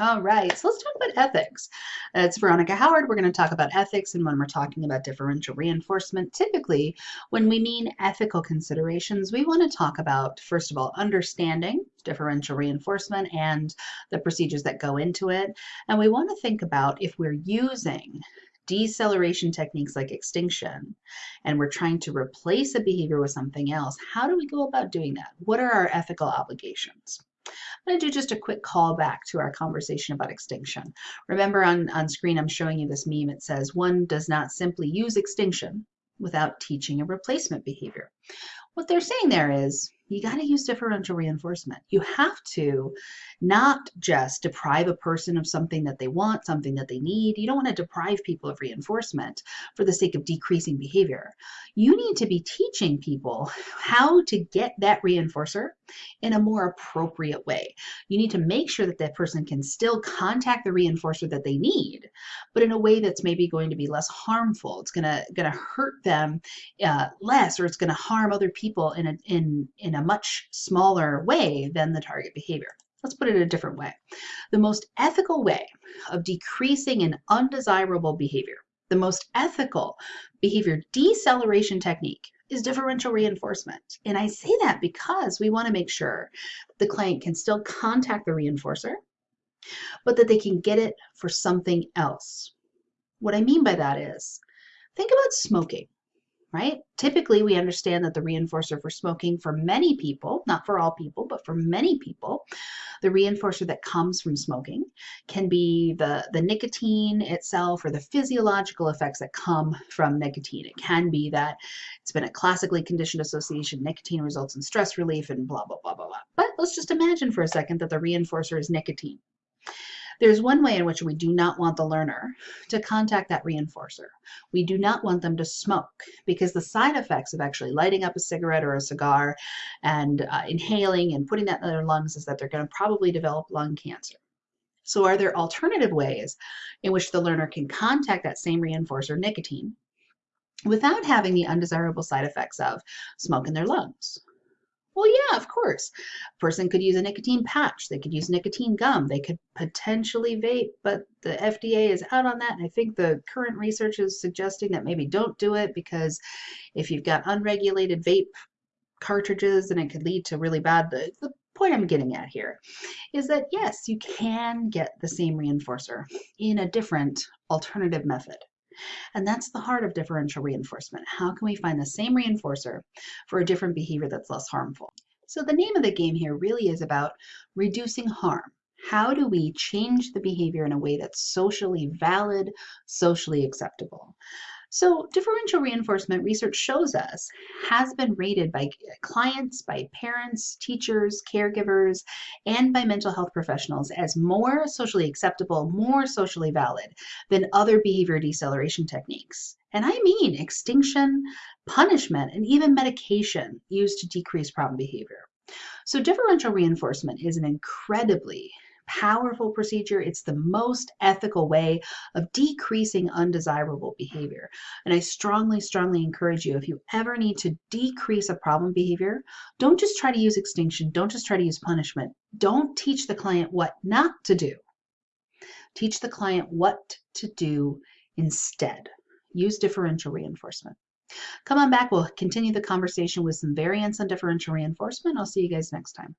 All right, so let's talk about ethics. Uh, it's Veronica Howard. We're going to talk about ethics, and when we're talking about differential reinforcement, typically when we mean ethical considerations, we want to talk about, first of all, understanding differential reinforcement and the procedures that go into it. And we want to think about if we're using deceleration techniques like extinction and we're trying to replace a behavior with something else, how do we go about doing that? What are our ethical obligations? Going to do just a quick call back to our conversation about extinction. Remember on, on screen, I'm showing you this meme. It says, one does not simply use extinction without teaching a replacement behavior. What they're saying there is you got to use differential reinforcement. You have to not just deprive a person of something that they want, something that they need. You don't want to deprive people of reinforcement for the sake of decreasing behavior. You need to be teaching people how to get that reinforcer in a more appropriate way. You need to make sure that that person can still contact the reinforcer that they need, but in a way that's maybe going to be less harmful. It's gonna gonna hurt them uh, less, or it's gonna harm other people in a in in a much smaller way than the target behavior. Let's put it a different way. The most ethical way of decreasing an undesirable behavior, the most ethical behavior deceleration technique is differential reinforcement. And I say that because we want to make sure the client can still contact the reinforcer, but that they can get it for something else. What I mean by that is, think about smoking right? Typically, we understand that the reinforcer for smoking for many people, not for all people, but for many people, the reinforcer that comes from smoking can be the, the nicotine itself or the physiological effects that come from nicotine. It can be that it's been a classically conditioned association, nicotine results in stress relief and blah, blah, blah, blah, blah. But let's just imagine for a second that the reinforcer is nicotine. There's one way in which we do not want the learner to contact that reinforcer. We do not want them to smoke because the side effects of actually lighting up a cigarette or a cigar and uh, inhaling and putting that in their lungs is that they're going to probably develop lung cancer. So are there alternative ways in which the learner can contact that same reinforcer, nicotine, without having the undesirable side effects of smoke in their lungs? Well, yeah, of course. A person could use a nicotine patch. They could use nicotine gum. They could potentially vape, but the FDA is out on that. And I think the current research is suggesting that maybe don't do it because if you've got unregulated vape cartridges, then it could lead to really bad. The, the point I'm getting at here is that yes, you can get the same reinforcer in a different alternative method. And that's the heart of differential reinforcement. How can we find the same reinforcer for a different behavior that's less harmful? So the name of the game here really is about reducing harm. How do we change the behavior in a way that's socially valid, socially acceptable? So differential reinforcement research shows us has been rated by clients, by parents, teachers, caregivers, and by mental health professionals as more socially acceptable, more socially valid than other behavior deceleration techniques. And I mean extinction, punishment, and even medication used to decrease problem behavior. So differential reinforcement is an incredibly powerful procedure. It's the most ethical way of decreasing undesirable behavior. And I strongly, strongly encourage you, if you ever need to decrease a problem behavior, don't just try to use extinction. Don't just try to use punishment. Don't teach the client what not to do. Teach the client what to do instead. Use differential reinforcement. Come on back. We'll continue the conversation with some variants on differential reinforcement. I'll see you guys next time.